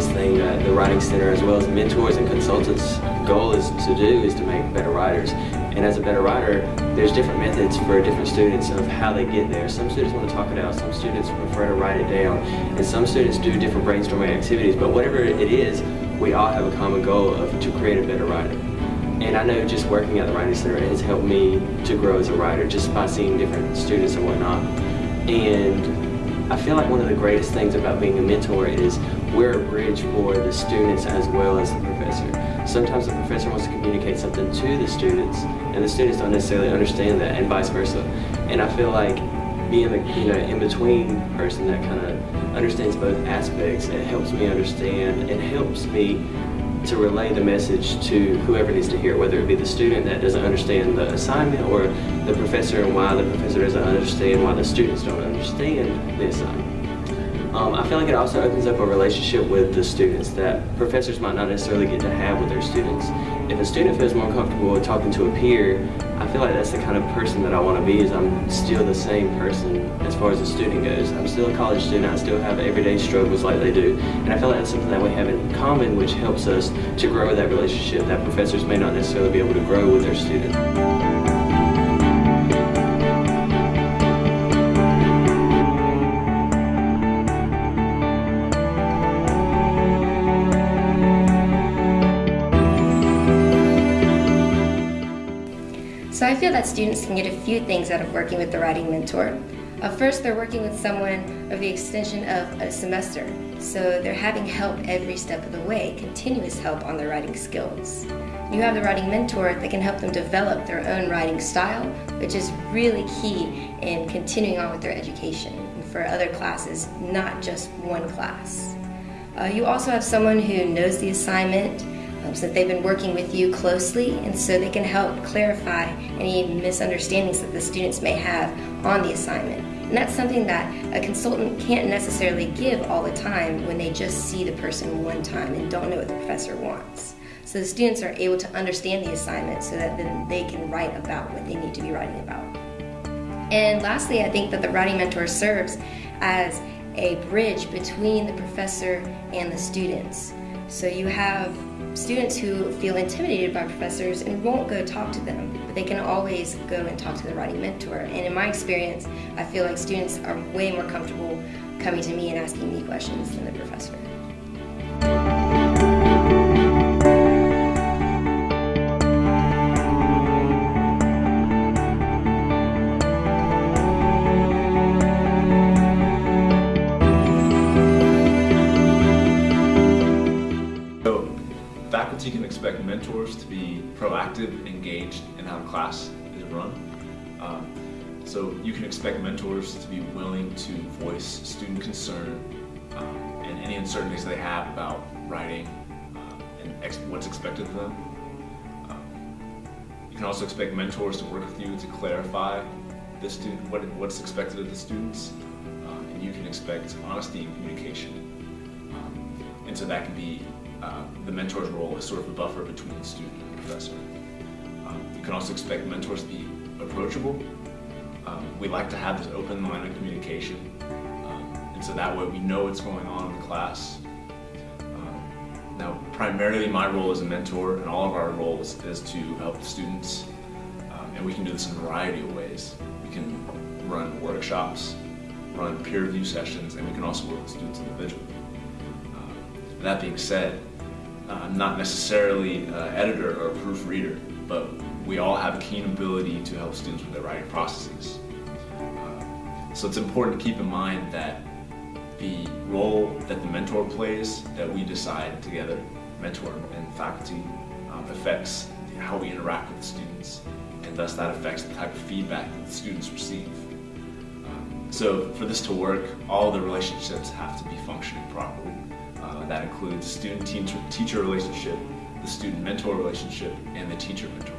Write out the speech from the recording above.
Center as well as mentors and consultants goal is to do is to make better writers. And as a better writer, there's different methods for different students of how they get there. Some students want to talk it out, some students prefer to write it down, and some students do different brainstorming activities, but whatever it is, we all have a common goal of to create a better writer. And I know just working at the Writing Center has helped me to grow as a writer just by seeing different students and whatnot. And I feel like one of the greatest things about being a mentor is we're a bridge for the students as well as the professor. Sometimes the professor wants to communicate something to the students and the students don't necessarily understand that and vice versa. And I feel like being the you know in-between person that kind of understands both aspects, it helps me understand it helps me to relay the message to whoever needs to hear it, whether it be the student that doesn't understand the assignment or the professor and why the professor doesn't understand why the students don't understand the assignment. Um, I feel like it also opens up a relationship with the students that professors might not necessarily get to have with their students. If a student feels more comfortable talking to a peer, I feel like that's the kind of person that I want to be is I'm still the same person as far as the student goes. I'm still a college student, I still have everyday struggles like they do, and I feel like that's something that we have in common which helps us to grow that relationship that professors may not necessarily be able to grow with their students. So I feel that students can get a few things out of working with the writing mentor. Uh, first, they're working with someone of the extension of a semester, so they're having help every step of the way, continuous help on their writing skills. You have the writing mentor that can help them develop their own writing style, which is really key in continuing on with their education for other classes, not just one class. Uh, you also have someone who knows the assignment, that they've been working with you closely and so they can help clarify any misunderstandings that the students may have on the assignment. And that's something that a consultant can't necessarily give all the time when they just see the person one time and don't know what the professor wants. So the students are able to understand the assignment so that then they can write about what they need to be writing about. And lastly, I think that the writing mentor serves as a bridge between the professor and the students. So you have students who feel intimidated by professors and won't go talk to them, but they can always go and talk to the writing mentor. And in my experience, I feel like students are way more comfortable coming to me and asking me questions than the professor. Mentors to be proactive and engaged in how class is run. Um, so you can expect mentors to be willing to voice student concern um, and any uncertainties they have about writing um, and ex what's expected of them. Um, you can also expect mentors to work with you to clarify the student what, what's expected of the students. Um, and you can expect honesty and communication. And so that can be uh, the mentor's role is sort of a buffer between student and professor. Um, you can also expect mentors to be approachable. Um, we like to have this open line of communication, um, and so that way we know what's going on in the class. Um, now, primarily my role as a mentor and all of our roles is to help the students, um, and we can do this in a variety of ways. We can run workshops, run peer review sessions, and we can also work with students individually. Uh, that being said, I'm not necessarily an editor or a proofreader, but we all have a keen ability to help students with their writing processes. Uh, so it's important to keep in mind that the role that the mentor plays that we decide together, mentor and faculty, um, affects how we interact with the students and thus that affects the type of feedback that the students receive. So for this to work, all the relationships have to be functioning properly. Uh, that includes student-teacher relationship, the student-mentor relationship, and the teacher-mentor